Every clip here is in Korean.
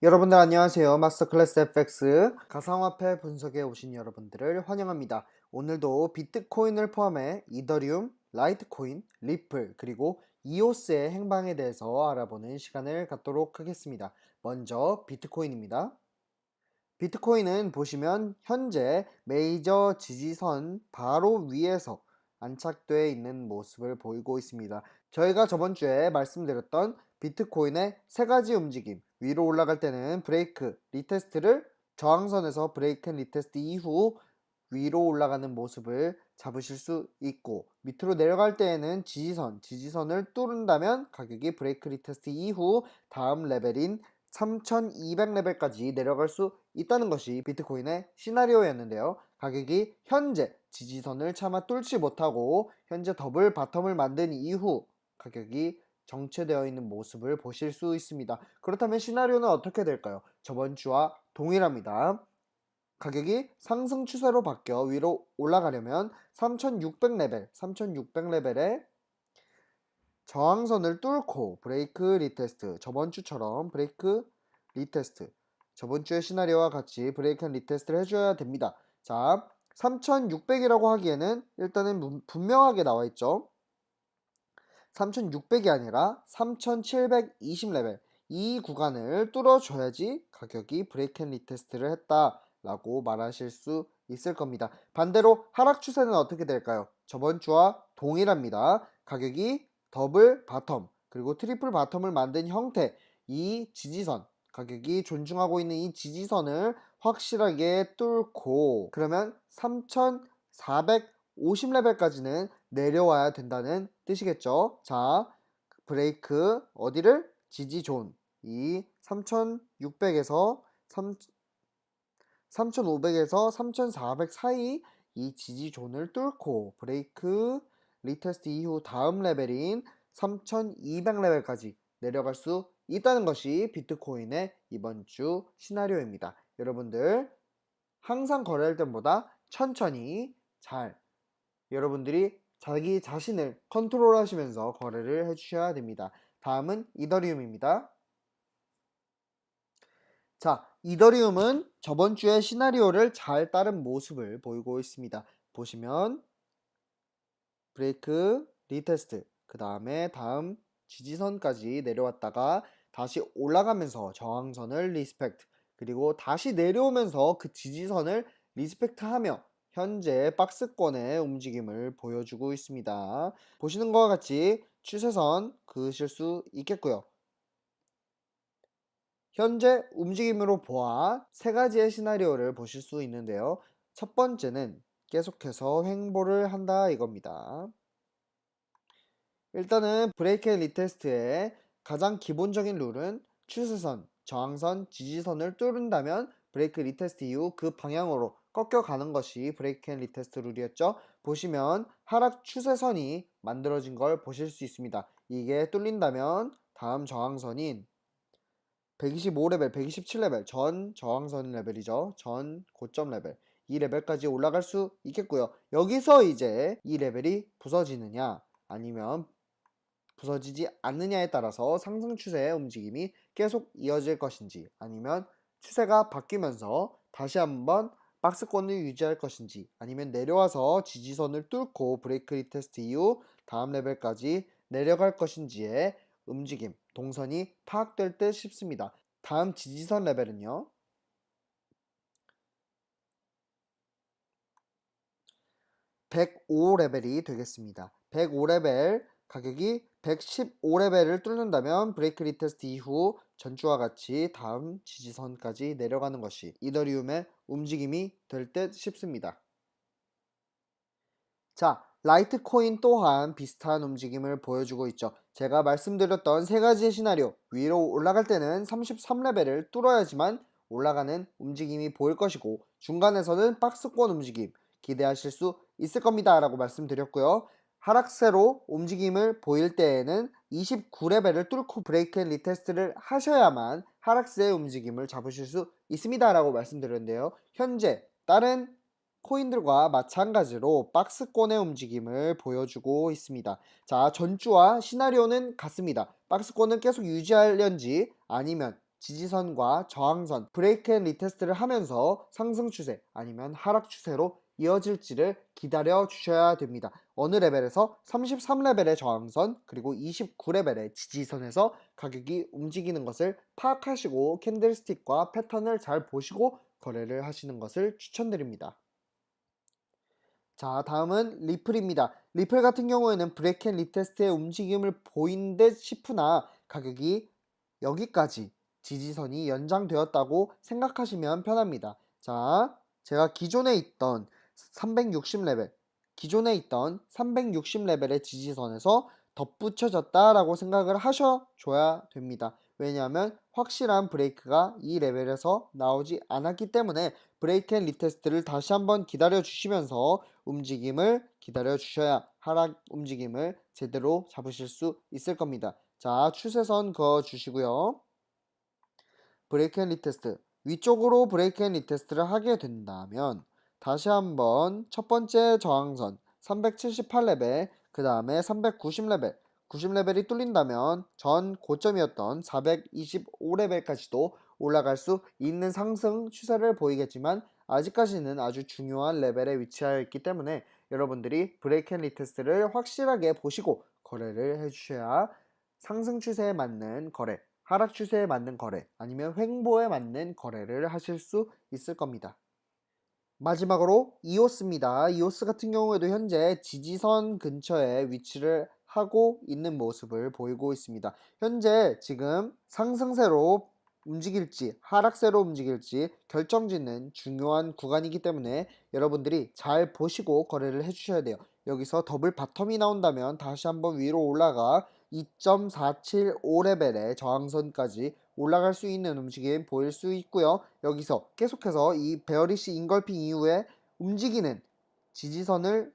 여러분들 안녕하세요. Masterclass FX 가상화폐 분석에 오신 여러분들을 환영합니다. 오늘도 비트코인을 포함해 이더리움, 라이트코인, 리플, 그리고 이오스의 행방에 대해서 알아보는 시간을 갖도록 하겠습니다. 먼저 비트코인입니다. 비트코인은 보시면 현재 메이저 지지선 바로 위에서 안착되어 있는 모습을 보이고 있습니다. 저희가 저번 주에 말씀드렸던 비트코인의 세 가지 움직임 위로 올라갈 때는 break retest를 저항선에서 break and retest 이후 위로 올라가는 모습을 잡으실 수 있고 밑으로 내려갈 때에는 지지선, 지지선을 뚫는다면 가격이 break retest 이후 다음 레벨인 3200레벨까지 내려갈 수 있다는 것이 비트코인의 시나리오였는데요. 가격이 현재 지지선을 차마 뚫지 못하고 현재 double bottom을 만든 이후 가격이 정체되어 있는 모습을 보실 수 있습니다. 그렇다면 시나리오는 어떻게 될까요? 저번 주와 동일합니다. 가격이 상승 추세로 바뀌어 위로 올라가려면 3600레벨, 3600레벨에 저항선을 뚫고 break retest, 저번 주처럼 break retest, 저번 주의 시나리오와 같이 break retest를 해줘야 됩니다. 자, 3600이라고 하기에는 일단은 분명하게 나와 있죠. 3600이 아니라 3720레벨 이 구간을 뚫어줘야지 가격이 break and retest를 했다라고 말하실 수 있을 겁니다. 반대로 하락 추세는 어떻게 될까요? 저번 주와 동일합니다. 가격이 double bottom 그리고 triple bottom을 만든 형태 이 지지선 가격이 존중하고 있는 이 지지선을 확실하게 뚫고 그러면 3450레벨까지는 내려와야 된다는 뜻이겠죠. 자, 브레이크 어디를? 지지zone 이 3600에서 3 3500에서 3400 사이 이 지지zone을 뚫고 break retest 이후 다음 레벨인 3200레벨까지 내려갈 수 있다는 것이 비트코인의 이번 주 시나리오입니다. 여러분들 항상 거래할 때보다 천천히 잘 여러분들이 자기 자신을 컨트롤 하시면서 거래를 해주셔야 됩니다. 다음은 이더리움입니다. 자, 이더리움은 저번 주에 시나리오를 잘 따른 모습을 보이고 있습니다. 보시면 break, retest, 그 다음에 다음 지지선까지 내려왔다가 다시 올라가면서 저항선을 respect, 그리고 다시 내려오면서 그 지지선을 respect하며 현재 박스권의 움직임을 보여주고 있습니다. 보시는 것과 같이 추세선 그으실 수 있겠고요. 현재 움직임으로 보아 세 가지의 시나리오를 보실 수 있는데요. 첫 번째는 계속해서 횡보를 한다 이겁니다. 일단은 break and retest의 가장 기본적인 룰은 추세선, 저항선, 지지선을 뚫는다면 break retest 이후 그 방향으로 꺾여가는 것이 break and retest 룰이었죠. 보시면 하락 추세선이 만들어진 걸 보실 수 있습니다. 이게 뚫린다면 다음 저항선인 125레벨, 127레벨 전 저항선 레벨이죠. 전 고점 레벨 이 레벨까지 올라갈 수 있겠고요. 여기서 이제 이 레벨이 부서지느냐 아니면 부서지지 않느냐에 따라서 상승 추세의 움직임이 계속 이어질 것인지 아니면 추세가 바뀌면서 다시 한번 박스권을 유지할 것인지 아니면 내려와서 지지선을 뚫고 break retest 이후 다음 레벨까지 내려갈 것인지의 움직임, 동선이 파악될 듯 싶습니다. 다음 지지선 레벨은요. 105레벨이 되겠습니다. 105레벨 가격이 115레벨을 뚫는다면 break retest 이후 전주와 같이 다음 지지선까지 내려가는 것이 이더리움의 움직임이 될 듯 싶습니다. 자, 라이트코인 또한 비슷한 움직임을 보여주고 있죠. 제가 말씀드렸던 세 가지의 시나리오 위로 올라갈 때는 33레벨을 뚫어야지만 올라가는 움직임이 보일 것이고 중간에서는 박스권 움직임 기대하실 수 있을 겁니다 라고 말씀드렸고요. 하락세로 움직임을 보일 때에는 29레벨을 뚫고 break and retest를 하셔야만 하락세의 움직임을 잡으실 수 있습니다 라고 말씀드렸는데요. 현재 다른 코인들과 마찬가지로 박스권의 움직임을 보여주고 있습니다. 자 전주와 시나리오는 같습니다. 박스권은 계속 유지하려는지 아니면 지지선과 저항선, break and retest를 하면서 상승 추세 아니면 하락 추세로 이어질지를 기다려 주셔야 됩니다. 어느 레벨에서 33레벨의 저항선 그리고 29레벨의 지지선에서 가격이 움직이는 것을 파악하시고 candlestick과 패턴을 잘 보시고 거래를 하시는 것을 추천드립니다. 자 다음은 리플입니다. 리플 같은 경우에는 break and retest의 움직임을 보인 듯 싶으나 가격이 여기까지 지지선이 연장되었다고 생각하시면 편합니다. 자, 제가 기존에 있던 360레벨, 기존에 있던 360레벨의 지지선에서 덧붙여졌다라고 생각을 하셔줘야 됩니다. 왜냐하면 확실한 break가 이 레벨에서 나오지 않았기 때문에 break and retest를 다시 한번 기다려 주시면서 움직임을 기다려 주셔야 하락 움직임을 제대로 잡으실 수 있을 겁니다. 자, 추세선 그어 주시고요. break and retest 위쪽으로 break and retest를 하게 된다면 다시 한번 첫 번째 저항선 378레벨 그 다음에 390레벨 90레벨이 뚫린다면 전 고점이었던 425레벨까지도 올라갈 수 있는 상승 추세를 보이겠지만 아직까지는 아주 중요한 레벨에 위치하여 있기 때문에 여러분들이 break and retest를 확실하게 보시고 거래를 해주셔야 상승 추세에 맞는 거래 하락 추세에 맞는 거래 아니면 횡보에 맞는 거래를 하실 수 있을 겁니다. 마지막으로 이오스입니다. 이오스 같은 경우에도 현재 지지선 근처에 위치를 하고 있는 모습을 보이고 있습니다. 현재 지금 상승세로 움직일지 하락세로 움직일지 결정짓는 중요한 구간이기 때문에 여러분들이 잘 보시고 거래를 해주셔야 돼요. 여기서 double bottom이 나온다면 다시 한번 위로 올라가 2.475레벨의 저항선까지 올라갈 수 있는 움직임 보일 수 있고요. 여기서 계속해서 이 bearish engulfing 이후에 움직이는 지지선을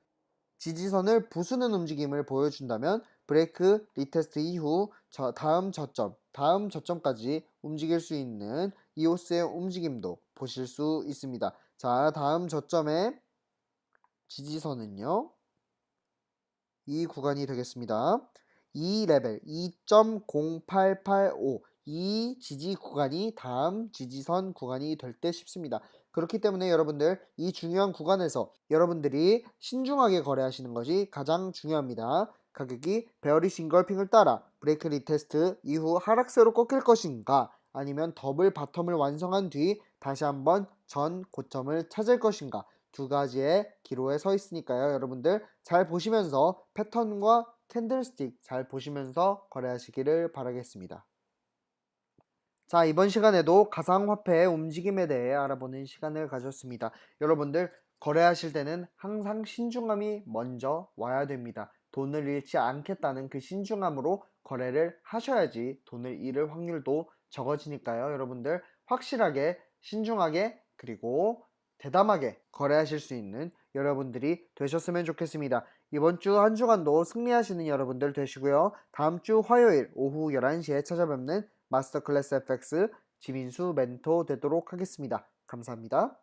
지지선을 부수는 움직임을 보여준다면 break retest 이후 저 다음 저점 다음 저점까지 움직일 수 있는 EOS의 움직임도 보실 수 있습니다. 자 다음 저점의 지지선은요 이 구간이 되겠습니다. 이 레벨 2.0885 이 지지 구간이 다음 지지선 구간이 될 듯 싶습니다. 그렇기 때문에 여러분들 이 중요한 구간에서 여러분들이 신중하게 거래하시는 것이 가장 중요합니다. 가격이 bearish engulfing을 따라 break retest 이후 하락세로 꺾일 것인가 아니면 double bottom을 완성한 뒤 다시 한번 전 고점을 찾을 것인가 두 가지의 기로에 서 있으니까요. 여러분들 잘 보시면서 패턴과 캔들스틱 잘 보시면서 거래하시기를 바라겠습니다. 자, 이번 시간에도 가상화폐의 움직임에 대해 알아보는 시간을 가졌습니다. 여러분들 거래하실 때는 항상 신중함이 먼저 와야 됩니다. 돈을 잃지 않겠다는 그 신중함으로 거래를 하셔야지 돈을 잃을 확률도 적어지니까요. 여러분들 확실하게 신중하게 그리고 대담하게 거래하실 수 있는 여러분들이 되셨으면 좋겠습니다. 이번 주 한 주간도 승리하시는 여러분들 되시고요. 다음 주 화요일 오후 11시에 찾아뵙는 마스터 클래스 FX 지민수 멘토 되도록 하겠습니다. 감사합니다.